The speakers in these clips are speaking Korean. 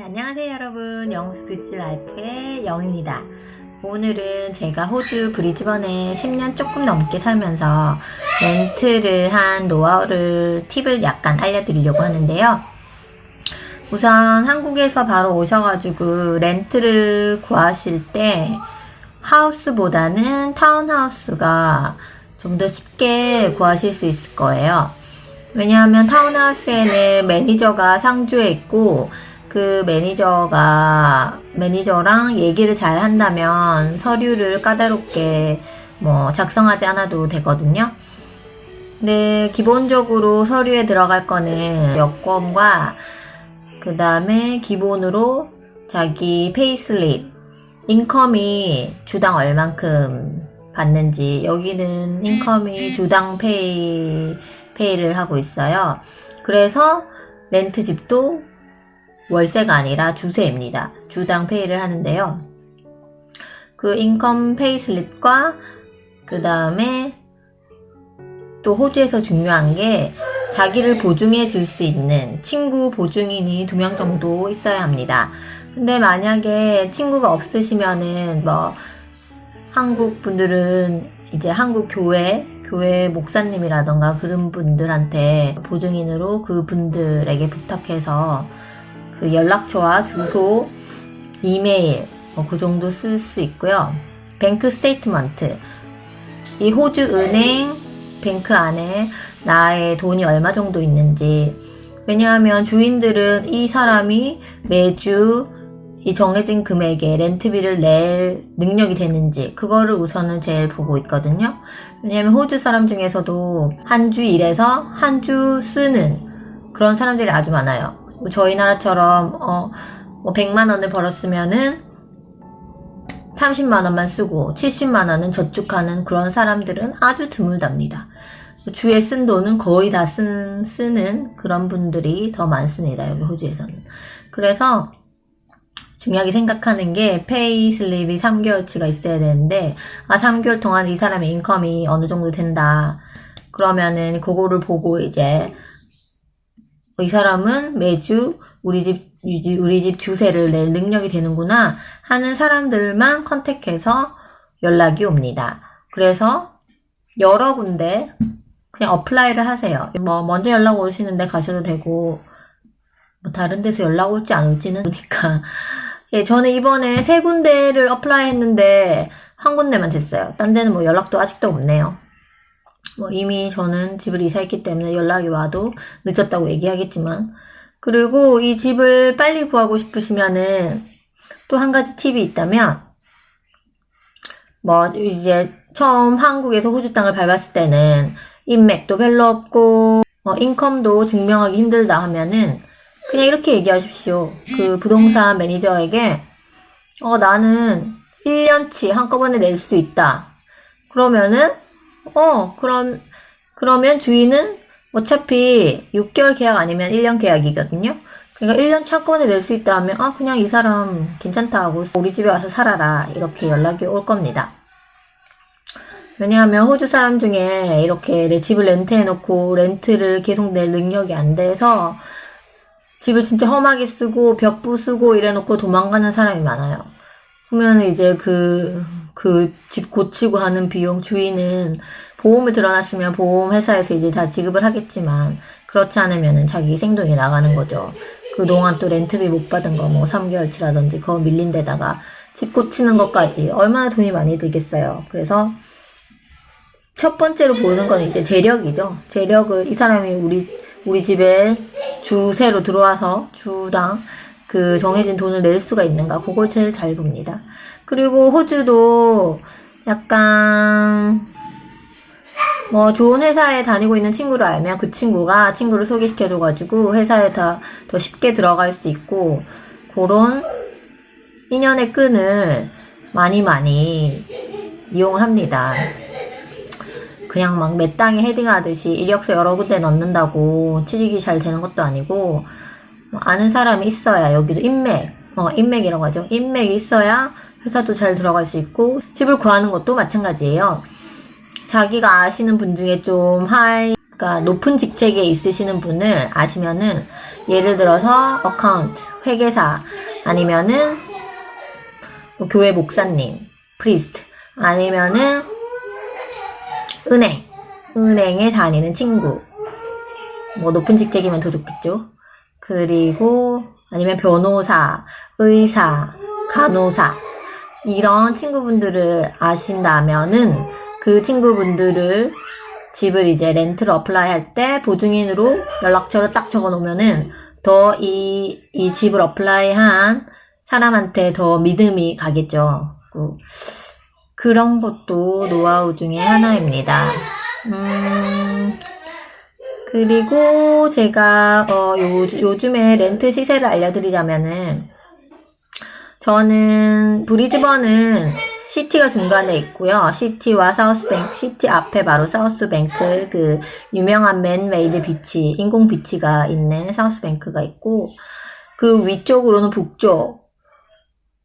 네, 안녕하세요 여러분. 영스뷰티 라이프의 영입니다. 오늘은 제가 호주 브리즈번에 10년 조금 넘게 살면서 렌트를 한 노하우를 팁을 약간 알려드리려고 하는데요. 우선 한국에서 바로 오셔가지고 렌트를 구하실 때 하우스보다는 타운하우스가 좀 더 쉽게 구하실 수 있을 거예요. 왜냐하면 타운하우스에는 매니저가 상주해 있고 그 매니저가 매니저랑 얘기를 잘 한다면 서류를 까다롭게 뭐 작성하지 않아도 되거든요. 근데 기본적으로 서류에 들어갈 거는 여권과 그 다음에 기본으로 자기 payslip income이 주당 얼만큼 받는지 여기는 income이 주당 pay pay를 하고 있어요. 그래서 렌트 집도 월세가 아니라 주세입니다. 주당 pay를 하는데요. 그 income payslip과 그 다음에 또 호주에서 중요한 게 자기를 보증해 줄 수 있는 친구 보증인이 두 명 정도 있어야 합니다. 근데 만약에 친구가 없으시면은 뭐 한국 분들은 이제 한국 교회 교회 목사님이라던가 그런 분들한테 보증인으로 그 분들에게 부탁해서 그 연락처와 주소, 이메일 뭐 그 정도 쓸 수 있고요. bank statement 이 호주 은행 bank 안에 나의 돈이 얼마 정도 있는지 왜냐하면 주인들은 이 사람이 매주 이 정해진 금액의 렌트비를 낼 능력이 되는지 그거를 우선은 제일 보고 있거든요. 왜냐하면 호주 사람 중에서도 한 주 일해서 한 주 쓰는 그런 사람들이 아주 많아요. 뭐 저희 나라처럼 어, 뭐 100만 원을 벌었으면은 30만 원만 쓰고 70만 원은 저축하는 그런 사람들은 아주 드물답니다. 주에 쓴 돈은 거의 다 쓴, 쓰는 그런 분들이 더 많습니다. 여기 호주에서는. 그래서 중요하게 생각하는 게 payslip이 3개월치가 있어야 되는데 아 3개월 동안 이 사람의 income이 어느 정도 된다. 그러면은 그거를 보고 이제 이 사람은 매주 우리 집 우리 집 주세를 낼 능력이 되는구나 하는 사람들만 contact해서 연락이 옵니다. 그래서 여러 군데 그냥 apply를 하세요. 뭐 먼저 연락 오시는데 가셔도 되고 뭐 다른 데서 연락 올지 안 올지는 그러니까 예, 저는 이번에 세 군데를 apply 했는데 한 군데만 됐어요. 딴 데는 뭐 연락도 아직도 없네요. 뭐 이미 저는 집을 이사했기 때문에 연락이 와도 늦었다고 얘기하겠지만 그리고 이 집을 빨리 구하고 싶으시면은 또 한 가지 팁이 있다면 뭐 이제 처음 한국에서 호주 땅을 밟았을 때는 인맥도 별로 없고 어, 인컴도 증명하기 힘들다 하면은 그냥 이렇게 얘기하십시오. 그 부동산 매니저에게 어 나는 1년치 한꺼번에 낼 수 있다. 그러면은 어, 그럼, 그러면 주인은 어차피 6개월 계약 아니면 1년 계약이거든요. 그러니까 1년 차권에 낼수 있다 하면, 아, 그냥 이 사람 괜찮다 하고 우리 집에 와서 살아라. 이렇게 연락이 올 겁니다. 왜냐하면 호주 사람 중에 이렇게 내 집을 렌트해 놓고 렌트를 계속 낼 능력이 안 돼서 집을 진짜 험하게 쓰고 벽 부수고 이래 놓고 도망가는 사람이 많아요. 그러면 이제 그 그 집 고치고 하는 비용 주인은 보험을 들어놨으면 보험회사에서 이제 다 지급을 하겠지만 그렇지 않으면 자기 생존이 나가는 거죠. 그동안 또 렌트비 못 받은 거 뭐 3개월치라든지 그거 밀린 데다가 집 고치는 것까지 얼마나 돈이 많이 들겠어요. 그래서 첫 번째로 보는 건 이제 재력이죠. 재력을 이 사람이 우리 우리 집에 주세로 들어와서 주당 그 정해진 돈을 낼 수가 있는가 그걸 제일 잘 봅니다. 그리고 호주도 약간 뭐 좋은 회사에 다니고 있는 친구를 알면 그 친구가 친구를 소개시켜줘가지고 회사에 더, 더 쉽게 들어갈 수 있고 그런 인연의 끈을 많이 많이 이용을 합니다. 그냥 막 맨땅에 헤딩하듯이 이력서 여러 군데 넣는다고 취직이 잘 되는 것도 아니고 뭐 아는 사람이 있어야 여기도 인맥 어 인맥이라고 하죠. 인맥이 있어야 회사도 잘 들어갈 수 있고 집을 구하는 것도 마찬가지예요. 자기가 아시는 분 중에 좀 high 그러니까 높은 직책에 있으시는 분을 아시면은 예를 들어서 account, 회계사 아니면은 뭐 교회 목사님, priest 아니면은 은행, 은행에 다니는 친구 뭐 높은 직책이면 더 좋겠죠. 그리고 아니면 변호사, 의사, 간호사 이런 친구분들을 아신다면은 그 친구분들을 집을 이제 렌트를 apply 할 때 보증인으로 연락처를 딱 적어 놓으면은 더 이, 이 집을 apply 한 사람한테 더 믿음이 가겠죠. 그- 그런 것도 노하우 중에 하나입니다. 음, 그리고 제가 어, 요, 요즘에 렌트 시세를 알려드리자면은 저는 브리즈번은 city가 중간에 있고요. city와 사우스뱅크, city 앞에 바로 사우스뱅크 그 유명한 man-made beach, 인공 beach가 있는 사우스뱅크가 있고 그 위쪽으로는 북쪽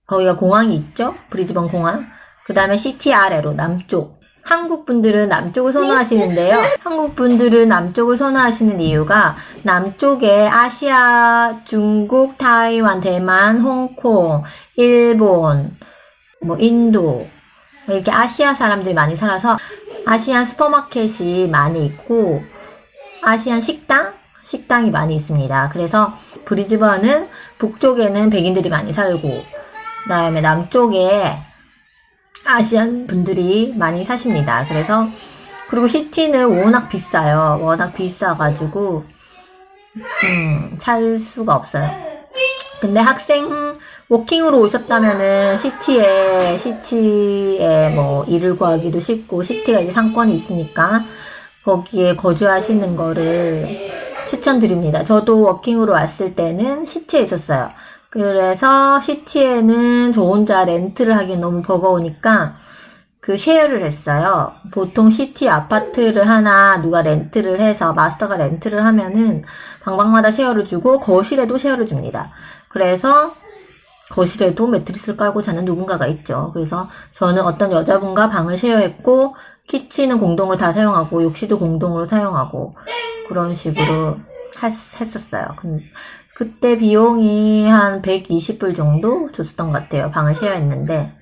거기가 공항이 있죠. 브리즈번 공항. 그 다음에 city 아래로 남쪽. 한국 분들은 남쪽을 선호하시는데요. 한국 분들은 남쪽을 선호하시는 이유가 남쪽에 아시아, 중국, 타이완, 대만, 홍콩, 일본, 뭐 인도 뭐 이렇게 아시아 사람들이 많이 살아서 아시안 슈퍼마켓이 많이 있고 아시안 식당 식당이 많이 있습니다. 그래서 브리즈번은 북쪽에는 백인들이 많이 살고 그 다음에 남쪽에 아시안 분들이 많이 사십니다. 그래서 그리고 시티는 워낙 비싸요. 워낙 비싸가지고 음, 살 수가 없어요. 근데 학생 working으로 오셨다면은 city에 city에 뭐 일을 구하기도 쉽고 city가 이제 상권이 있으니까 거기에 거주하시는 거를 추천드립니다. 저도 working으로 왔을 때는 city에 있었어요. 그래서 city에는 저 혼자 렌트를 하기 너무 버거우니까 그 share를 했어요. 보통 city 아파트를 하나 누가 렌트를 해서 마스터가 렌트를 하면은 방방마다 쉐어를 주고 거실에도 쉐어를 줍니다. 그래서 거실에도 매트리스를 깔고 자는 누군가가 있죠. 그래서 저는 어떤 여자분과 방을 쉐어했고 키친은 공동으로 다 사용하고 욕실도 공동으로 사용하고 그런 식으로 했- 했었어요. 근- 그때 비용이 한 120불 정도 줬었던 것 같아요. 방을 쉐어했는데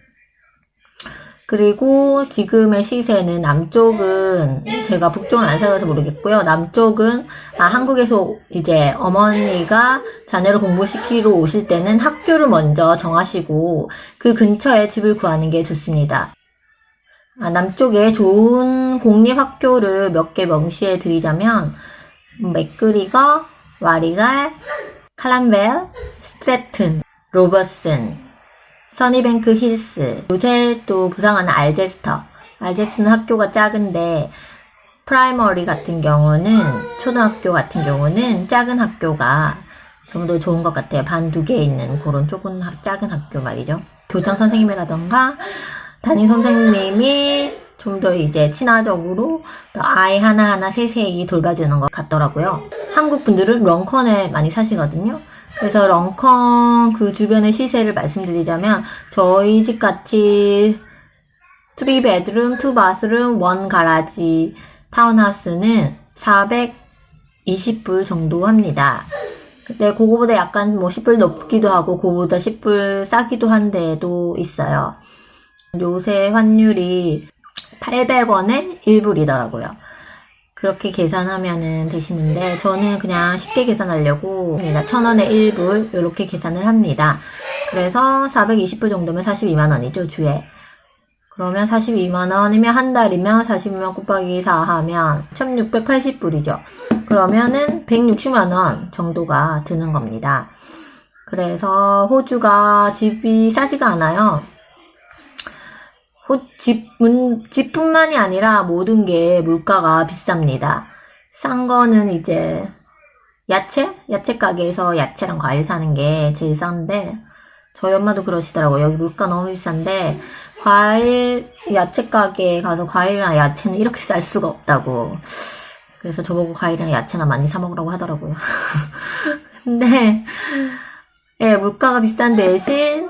그리고 지금의 시세는 남쪽은 제가 북쪽은 안 살아서 모르겠고요. 남쪽은 아, 한국에서 이제 어머니가 자녀를 공부시키러 오실 때는 학교를 먼저 정하시고 그 근처에 집을 구하는 게 좋습니다. 아, 남쪽에 좋은 공립학교를 몇 개 명시해 드리자면 맥그리거, 와리갈, 칼람벨, 스트레튼, 로버슨, 써니뱅크 힐스, 요새 또 부상하는 알제스터. 알제스는 학교가 작은데 primary 같은 경우는 초등학교 같은 경우는 작은 학교가 좀 더 좋은 것 같아요. 반 두 개 있는 그런 조금 하- 작은 학교 말이죠. 교장 선생님이라던가 담임 선생님이 좀 더 이제 친화적으로 또 아이 하나하나 세세히 돌봐주는 것 같더라고요. 한국 분들은 Runcorn에 많이 사시거든요. 그래서 Runcorn 그 주변의 시세를 말씀드리자면 저희 집 같이 3베드룸, 2바스룸, 1 가라지 타운하우스는 420불 정도 합니다. 근데 그거보다 약간 뭐 10불 높기도 하고 그거보다 10불 싸기도 한 데도 있어요. 요새 환율이 800원에 1불이더라고요. 그렇게 계산하면은 되시는데 저는 그냥 쉽게 계산하려고 1000원에 1불 이렇게 계산을 합니다. 그래서 420불 정도면 42만원이죠 주에. 그러면 42만원이면 한 달이면 42만 곱하기 4 하면 1680불이죠. 그러면은 160만원 정도가 드는 겁니다. 그래서 호주가 집이 싸지가 않아요. 호, 집, 문, 집뿐만이 아니라 모든 게 물가가 비쌉니다. 싼 거는 이제 야채? 야채 가게에서 야채랑 과일 사는 게 제일 싼데 저희 엄마도 그러시더라고요. 여기 물가 너무 비싼데 과일, 야채 가게에 가서 과일이랑 야채는 이렇게 쌀 수가 없다고. 그래서 저보고 과일이랑 야채나 많이 사 먹으라고 하더라고요. 근데 예, 물가가 비싼 대신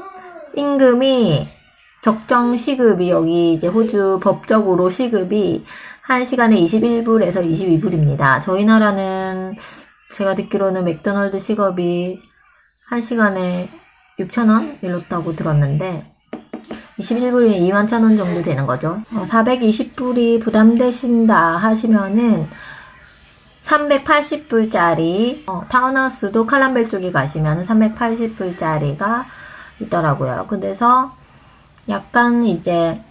임금이 적정 시급이 여기 이제 호주 법적으로 시급이 1시간에 21불에서 22불입니다. 저희 나라는 제가 듣기로는 맥도날드 식업이 1시간에 6,000원 이렇다고 들었는데 21불이 2만 1,000원 정도 되는 거죠. 420불이 부담되신다 하시면은 380불짜리 어, 타운하우스도 칼람벨 쪽에 가시면 380불짜리가 있더라고요. 그래서 약간 이제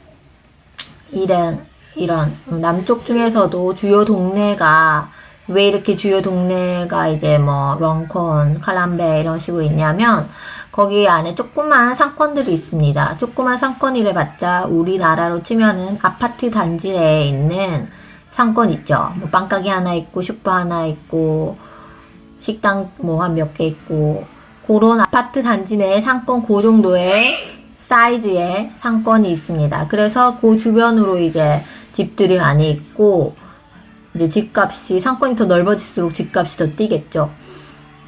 이런 이런 남쪽 중에서도 주요 동네가 왜 이렇게 주요 동네가 이제 뭐 런콘, 칼람베 이런 식으로 있냐면 거기 안에 조그만 상권들이 있습니다. 조그만 상권이래 봤자 우리나라로 치면은 아파트 단지 내에 있는 상권 있죠. 뭐 빵가게 하나 있고 슈퍼 하나 있고 식당 뭐 한 몇 개 있고 그런 아파트 단지 내에 상권 그 정도의 사이즈의 상권이 있습니다. 그래서 그 주변으로 이제 집들이 많이 있고 이제 집값이 상권이 더 넓어질수록 집값이 더 뛰겠죠.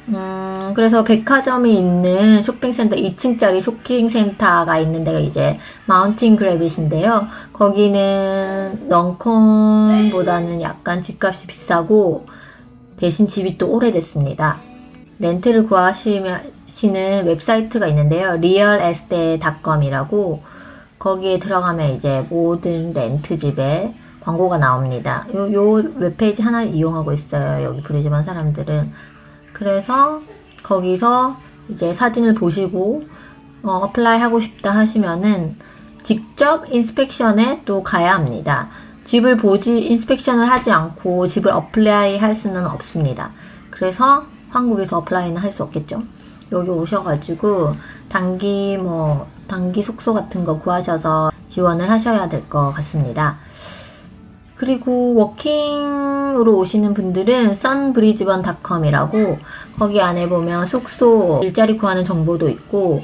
음, 그래서 백화점이 있는 쇼핑센터 2층짜리 쇼핑센터가 있는 데가 이제 마운틴 그래빗인데요. 거기는 런콘보다는 약간 집값이 비싸고 대신 집이 또 오래됐습니다. 렌트를 구하시 는 웹사이트가 있는데요. realestate.com이라고 거기에 들어가면 이제 모든 렌트집에 광고가 나옵니다. 요, 요 웹페이지 하나 이용하고 있어요. 여기 브리즈번 사람들은. 그래서 거기서 이제 사진을 보시고 어, apply 하고 싶다 하시면은 직접 inspection에 또 가야 합니다. 집을 보지 inspection을 하지 않고 집을 apply 할 수는 없습니다. 그래서 한국에서 apply는 할 수 없겠죠. 여기 오셔가지고 단기 뭐 단기 숙소 같은 거 구하셔서 지원을 하셔야 될 것 같습니다. 그리고 working으로 오시는 분들은 sunbrisbane.com이라고 거기 안에 보면 숙소 일자리 구하는 정보도 있고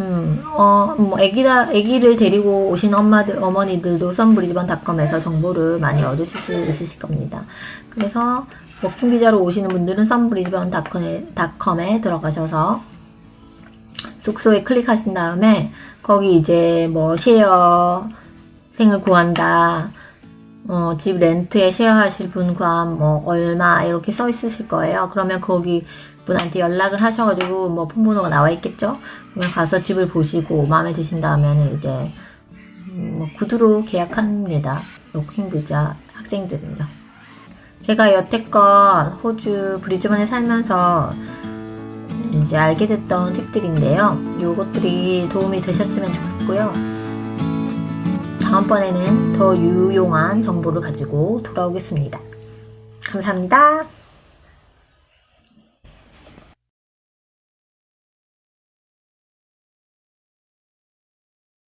음, 어, 뭐, 애기다, 애기를 데리고 오신 엄마들, 어머니들도 sunbrisbane.com에서 정보를 많이 얻으실 수 있으실 겁니다. 그래서 working 비자로 오시는 분들은 sunbrisbane.com에 들어가셔서 숙소에 클릭하신 다음에 거기 이제 뭐 share생을 구한다. 어, 집 렌트에 쉐어하실 분과 뭐 얼마 이렇게 써 있으실 거예요. 그러면 거기 분한테 연락을 하셔가지고 뭐 폰번호가 나와 있겠죠. 그러면 가서 집을 보시고 마음에 드신다면 이제 뭐 구두로 계약합니다. 워킹 비자 학생들은요. 제가 여태껏 호주 브리즈번에 살면서 이제 알게 됐던 팁들인데요. 요것들이 도움이 되셨으면 좋겠고요. 다음번에는 더 유용한 정보를 가지고 돌아오겠습니다. 감사합니다.